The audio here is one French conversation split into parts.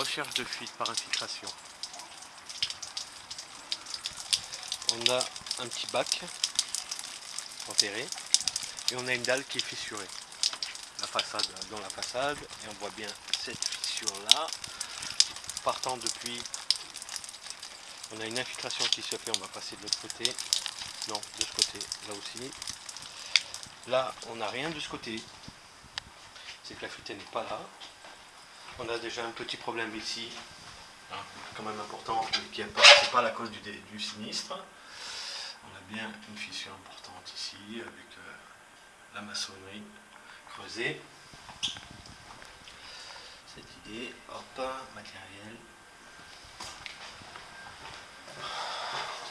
Recherche de fuite par infiltration. On a un petit bac enterré et on a une dalle qui est fissurée. La façade dans la façade et on voit bien cette fissure là partant depuis on a une infiltration qui se fait on va passer de l'autre côté. Non de ce côté là aussi. Là on n'a rien de ce côté. C'est que la fuite n'est pas là on a déjà un petit problème ici hein, quand même important qui n'est pas la cause du, sinistre on a bien une fissure importante ici avec euh, la maçonnerie creusée cette idée, hop, matériel.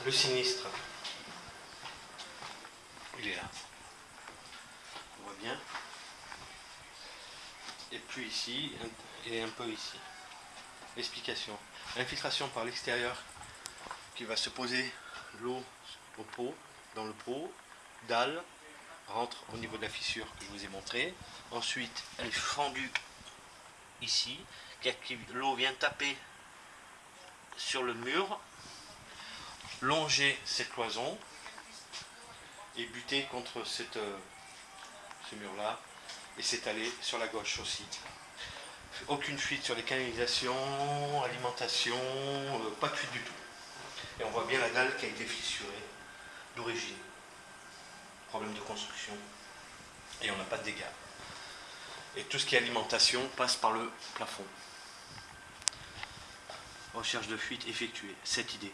Le sinistre, il est là. On voit bien. Et puis ici, et un peu ici. Explication. Infiltration par l'extérieur qui va se poser l'eau au pot, dans le pot, dalle, rentre au niveau de la fissure que je vous ai montré. Ensuite, elle est fendue ici, l'eau vient taper sur le mur, longer cette cloison et buter contre cette, euh, ce mur-là et s'étaler sur la gauche aussi. Aucune fuite sur les canalisations, alimentation, euh, pas de fuite du tout. Et on voit bien la dalle qui a été fissurée d'origine. Problème de construction. Et on n'a pas de dégâts et tout ce qui est alimentation passe par le plafond. Recherche de fuite effectuée, cette idée.